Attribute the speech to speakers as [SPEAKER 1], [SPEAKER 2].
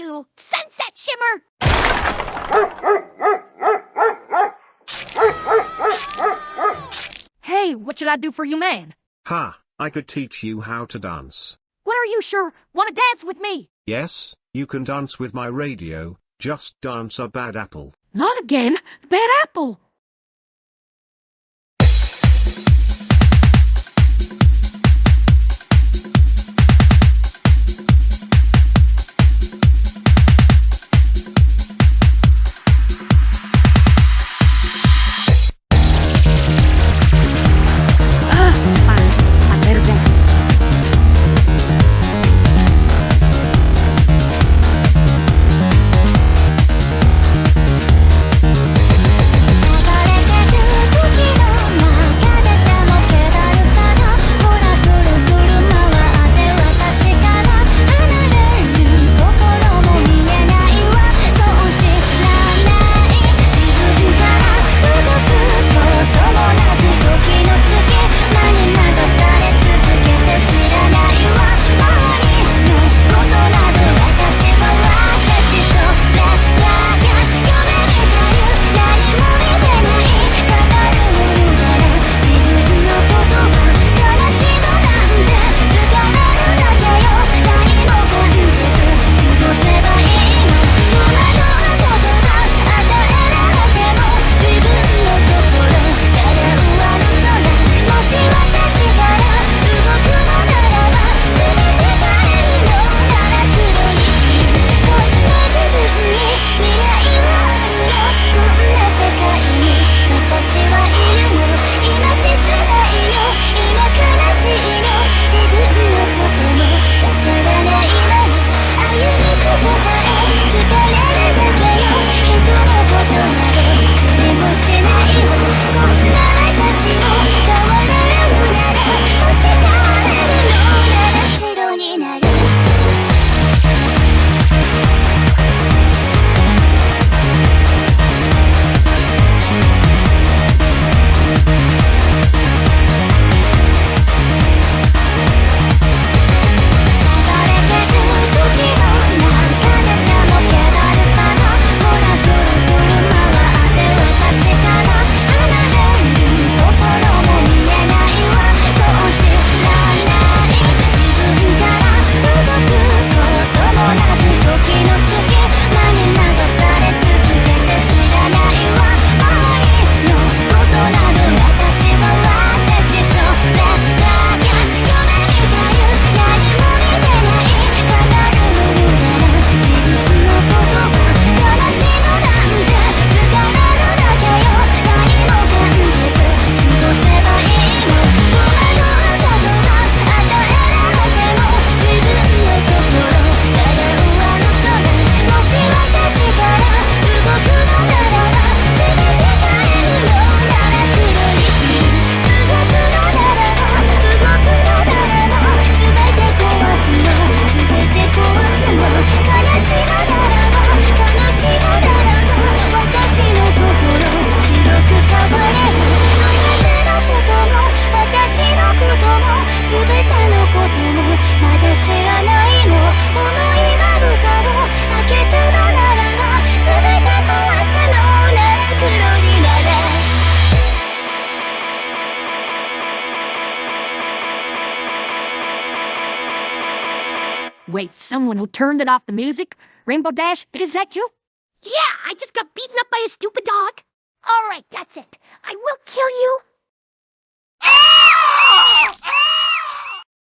[SPEAKER 1] you, Sunset Shimmer!
[SPEAKER 2] Hey, what should I do for you, man?
[SPEAKER 3] Ha, I could teach you how to dance.
[SPEAKER 2] What are you sure? Want to dance with me?
[SPEAKER 3] Yes, you can dance with my radio, just dance a bad apple.
[SPEAKER 2] Not again. Bad apple. Wait, someone who turned it off the music? Rainbow Dash, is that you?
[SPEAKER 1] Yeah, I just got beaten up by a stupid dog. All right, that's it. I will kill you,